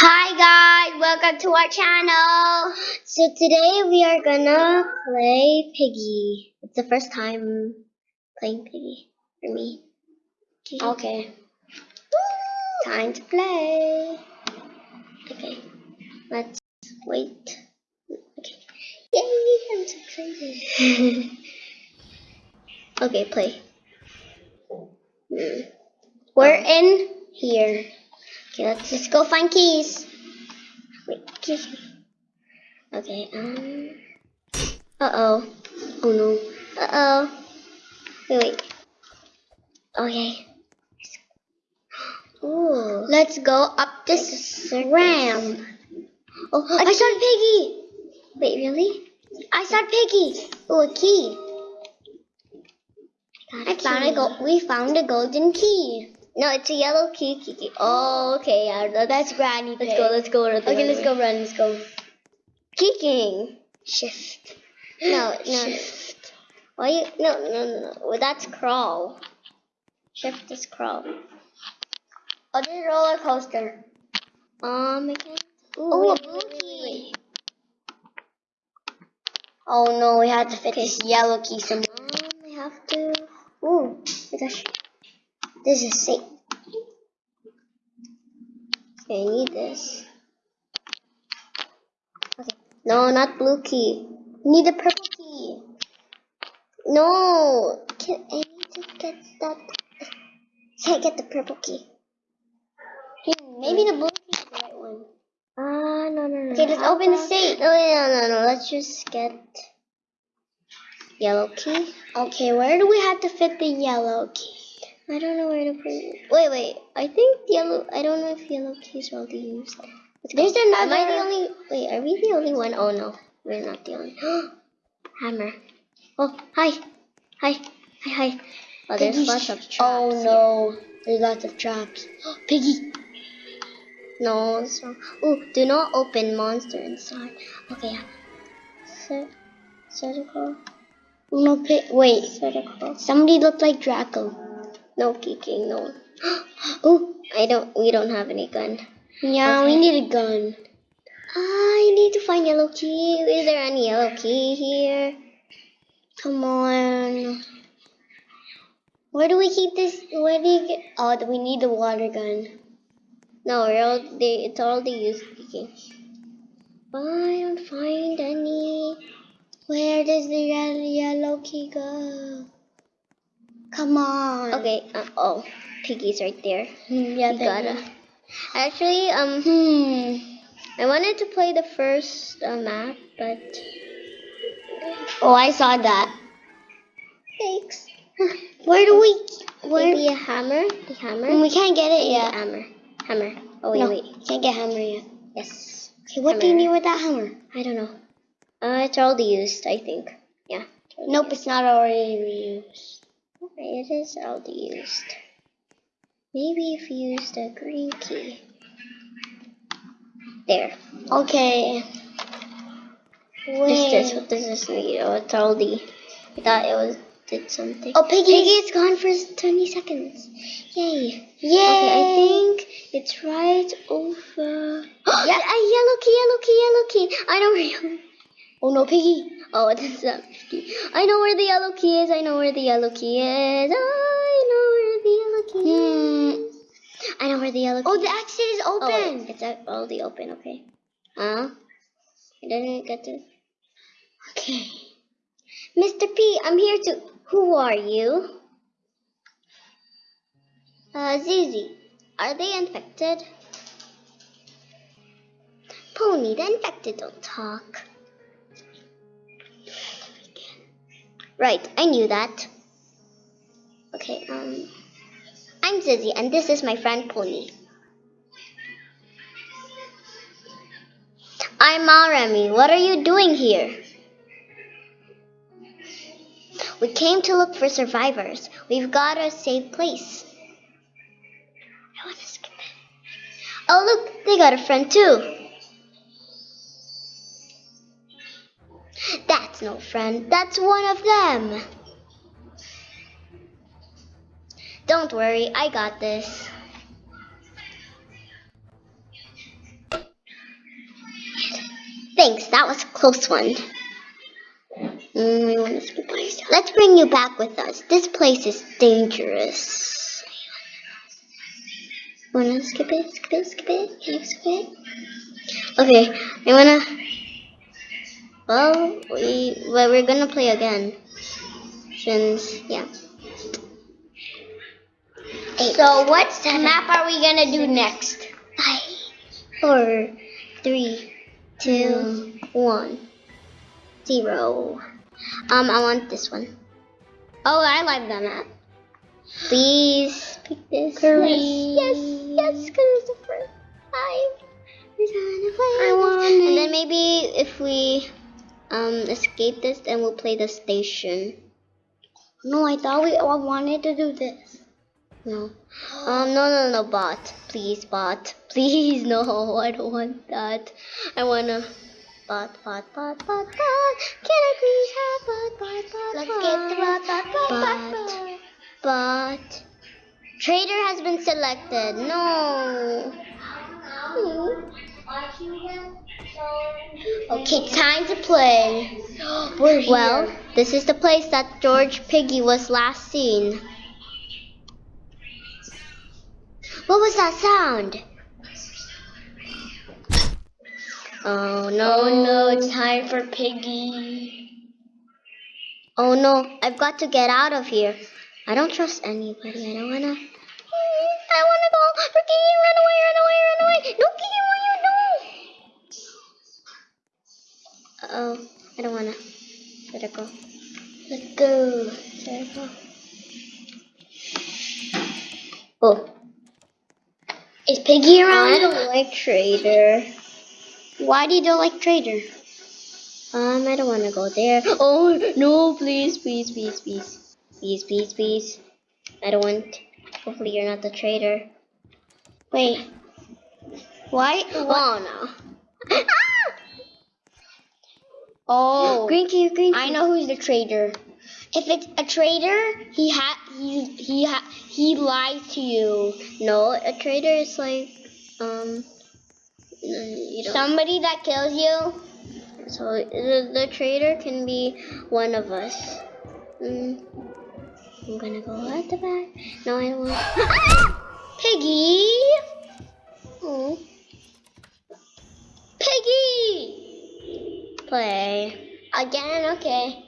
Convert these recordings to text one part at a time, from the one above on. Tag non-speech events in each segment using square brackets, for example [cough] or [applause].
Hi guys, welcome to our channel. So today we are gonna play Piggy. It's the first time playing Piggy for me. Okay. Time to play. Okay, let's wait. Okay. Yay, I'm so excited. [laughs] okay, play. Hmm. We're in here. Okay, let's just go find keys. Wait, keys. Okay, um. Uh oh. Oh no. Uh oh. Wait, wait. Okay. Ooh. Let's go up this ramp. Oh, I saw Piggy. Wait, really? I saw Piggy. Oh, a key. I found a gold. We found a golden key. No, it's a yellow key. key, key. Oh, okay. Yeah, that's, That's Granny let's Pig. go. Let's go. Okay, let's go run. Let's go. Kicking. Shift. No, [gasps] no. Shift. Why you? No, no, no, no. Well, that's crawl. Shift is crawl. Oh, this roller coaster. Um, again. Ooh, Oh, a wait, blue wait, wait. Oh no, we had to fit Okay. this yellow key somewhere. Um, I have to. Ooh, my gosh. This is safe. Okay, I need this. Okay. No, not blue key. I need the purple key. No, can, I need to get that. [laughs] Can't get the purple key. Hmm, maybe the blue key is the right one. Ah, no, no, no. Okay, let's open the safe. No, no, no, no. Let's just get yellow key. Okay, where do we have to fit the yellow key? I don't know where to put it. Wait, wait. I think yellow. I don't know if yellow keys are already used. There's another. Am I the only? Wait, are we the only one? Oh no, we're not the only. [gasps] Hammer. Oh, hi, hi, hi, hi. Oh, there's lots of traps. Oh here. no, there's lots of traps. [gasps] Piggy. No, it's wrong. Oh, do not open monster inside. Okay. yeah. Cir- circle. No pig. Wait, Circle. somebody looked like Draco. No kicking. No. [gasps] Oh, I don't. We don't have any gun. Yeah, we need a gun. Ah, I need to find yellow key. Is there any yellow key here? Come on. Where do we keep this? Where do you get? Oh, we need the water gun. No, we're all, they, it's already used. Okay. I don't find any. Where does the yellow key go? Come on. Okay. Uh, oh, piggy's right there. Hmm, yeah, we gotta. Actually, um, Hmm. I wanted to play the first uh, map, but Oh, I saw that. thanks. [laughs] Where do we? Where? Maybe a hammer. The hammer. Hmm, we can't get it yet. hammer. Hammer. Oh wait, no, wait. can't get hammer yet. Yes. Okay, what do you Hammer. need with that hammer? I don't know. Uh, it's already used, I think. Yeah. Nope, used. it's not already reused. It is already used. Maybe if you use the green key. There. Okay. What's this? Wait. What does this need? Oh, it's already. I thought it was did something. Oh, Piggy. Piggy, it's gone for 20 seconds. Yay. Yay. Okay, I think it's right over. [gasps] Yeah. a yellow key, yellow key, yellow key. I know where yellow. Oh no, Piggy. Oh, is not 50. I know where the yellow key is. I know where the yellow key is. I know where the yellow key Hmm. is. I know where the yellow key Oh, the exit is Oh, open. wait, it's uh, already open. Okay. Huh? I didn't get to. Okay. Mr. P, I'm here to. Who are you? Uh, Zizi. Are they infected? Pony, the infected don't talk. Right, I knew that. Okay, um. I'm Zizi, and this is my friend Pony. I'm Maremi. What are you doing here? We came to look for survivors. We've got a safe place. Oh, look, they got a friend too. That's no friend. That's one of them. Don't worry, I got this. Thanks, that was a close one. Mm. Let's bring you back with us. This place is dangerous. Wanna skip it? Skip it? Skip it? Can you skip it? Okay, I wanna. Well, we well we're gonna play again. Since yeah. Eight. So what Seven. map are we gonna do next? Five, four, three, two, one, zero. Um, I want this one. Oh, I like that map. Please pick this. Please. Yes, yes, yes, because it's the first time. We're gonna play I want And it. then maybe if we um escape this, then we'll play the station. No, I thought we all wanted to do this. No. Um, no, no, no, bot. Please, bot. [laughs] Please, no. I don't want that. I wanna. Bot, bot, bot, bot, bot. Can I please have bot, bot, bot, Let's bot? get the bot, bot, bot, bot, Bot, bot. bot. Trader has been selected. No. Okay, time to play. [gasps] Well, this is the place that George Piggy was last seen. What was that sound? Oh no. oh no, it's time for Piggy. Oh no, I've got to get out of here. I don't trust anybody. I don't wanna. I wanna go. Ricky, run away, run away, run away. No, Kiki, what you do? Uh oh, I don't wanna. Let go. Let's go. Let go. Oh, Is Piggy around? I don't like Trader. Why do you don't like Trader? Um, I don't wanna go there. Oh no, please, please, please, please, please, please, please. I don't want. Hopefully, you're not the traitor. Wait. Why? Oh no. Oh, Green key, green key. I know who's the traitor. If it's a traitor, he ha he he ha he lies to you. No, a traitor is like, um. Somebody that kills you. so the, the traitor can be one of us. Mm, I'm gonna go at the back. No, I don't want. [laughs] play. Again, okay.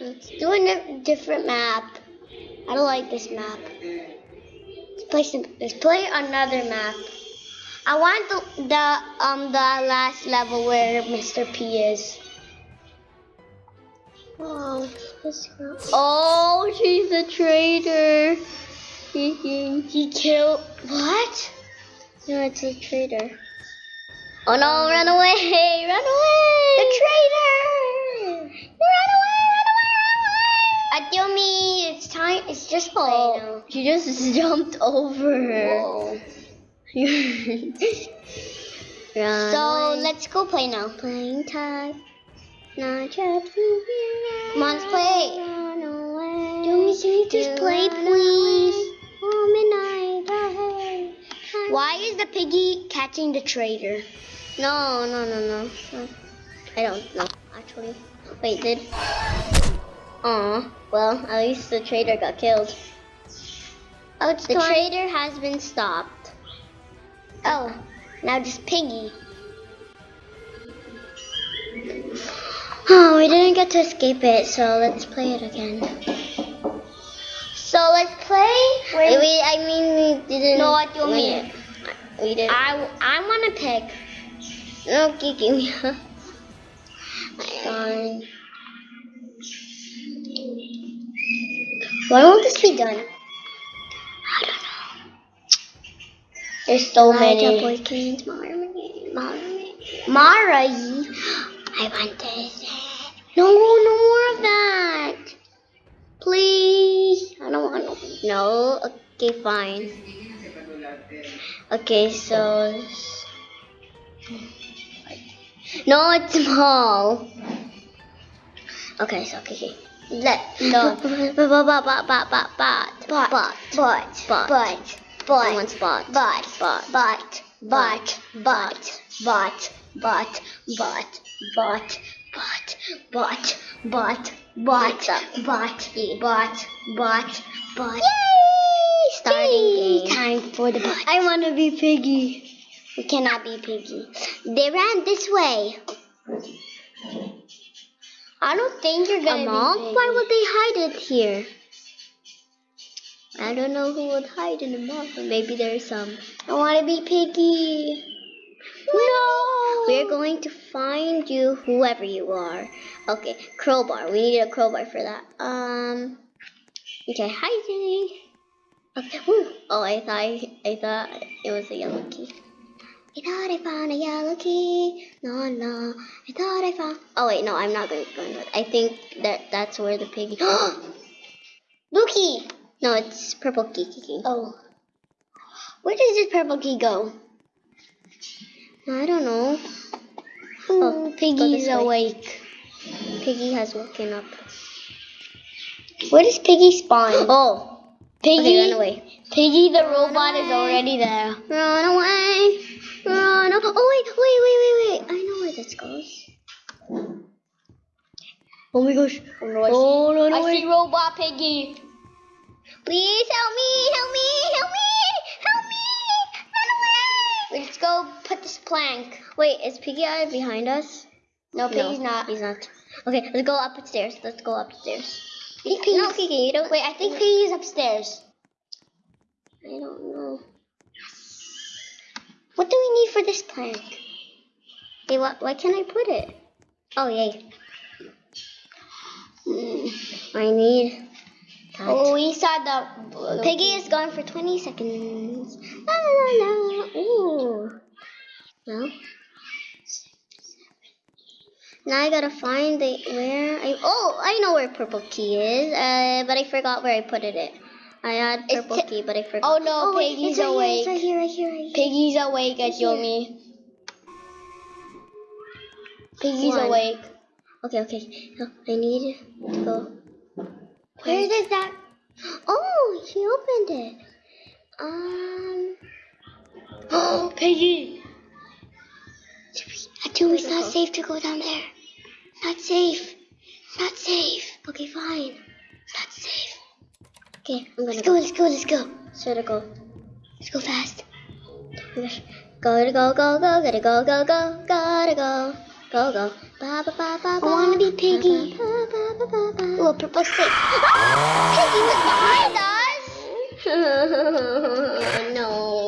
Let's do a different map. I don't like this map. Let's play some. Let's play another map. I want the the um the last level where Mr. P is. Oh. Oh, she's a traitor. He, [laughs] He, He killed what? no, it's a traitor. Oh no, run away! Run away! The traitor! Run away! Run away! Run away! Atyomi, it's time. It's just play Oh, now. she just [laughs] jumped over her. [laughs] So away. let's go play now. playing tag. Not just. Come on, let's play. Run away. Atyomi, can you just play, please? Oh, midnight. Why is the piggy catching the traitor? No, no, no, no. I don't know, actually. Wait, did. Aw, well, at least the traitor got killed. Oh, it's The time. traitor has been stopped. Oh, now just piggy. Oh, we didn't get to escape it, so let's play it again. So let's play. Wait, we, I mean, we didn't. No, what do you mean? We did. I I want to pick. No, give me. Fine. Why won't this be done? I don't know. There's so Elijah many. Marmy, Marmy. Mara. I want this. No, no more of that. Please. I don't want no. No, okay, fine. Okay, so. No, it's small. Okay, so okay. Let No. no. But, but, but, but, but, but, But, but, but, but, but, I want but, spot. but, Spot. but, but, but, but, but, but, but, but, but, but, but, but, but, but, but. Yay! Starting Yay! game. Time for the but. I want to be Piggy. We cannot be piggy. They ran this way. I don't think you're gonna piggy. Why would they hide it here? I don't know who would hide in the mall. Maybe there's some. I want to be piggy. No! We're going to find you, whoever you are. Okay, crowbar. We need a crowbar for that. Um. Okay, hiding. Okay. Woo. Oh, I thought I thought it was a yellow key. I thought I found a yellow key. No, no. I thought I found. Oh wait, no. I'm not going to go into it. I think that that's where the piggy. [gasps] Blue key. no, it's purple key. key, key. Oh. Where does this purple key go? I don't know. Oh, go Piggy's way. awake. Piggy has woken up. Where does Piggy spawn? [gasps] Oh, Piggy, okay, run away. Piggy the robot is already there. Run away. Run. Oh, wait, wait, wait, wait, wait. I know where this goes. Oh my gosh. Oh, no, I, Oh, see, run I away. see robot Piggy. Please help me, help me, help me, help me. Run away. Let's go put this plank. Wait, is Piggy Eye behind us? No, Piggy's not. He's not. Okay, let's go upstairs. Let's go upstairs. Think No, Piggy, you don't. wait, I think Piggy's upstairs. I don't know. What do we need for this plank? Hey, why, why can't I put it? Oh, yay. Mm. I need. That. Oh, we saw the Piggy is gone for 20 seconds. La la la. Ooh. Well. Now I gotta find the where I oh I know where purple key is uh but I forgot where I put it. I had purple key but I forgot. Oh no, wait, Piggy's right awake. Here, right here, right here, right here. Piggy's awake at Yomi. Piggy's One. awake. Okay, okay. No, I need to go. Where does that? Oh, he opened it. Um. Oh, Piggy. Actually, It's not safe to go down there. Not safe. Not safe. Okay, fine. Okay, I'm gonna Let's go. Let's go. Let's go. I go? Let's go fast. Gotta go, go, go, gotta go, go, go, gotta go, go, go. Ba, ba, ba, ba, I wanna be Piggy. Ba, ba, ba, ba, ba, Oh, purple stick. [laughs] Piggy was behind us. no.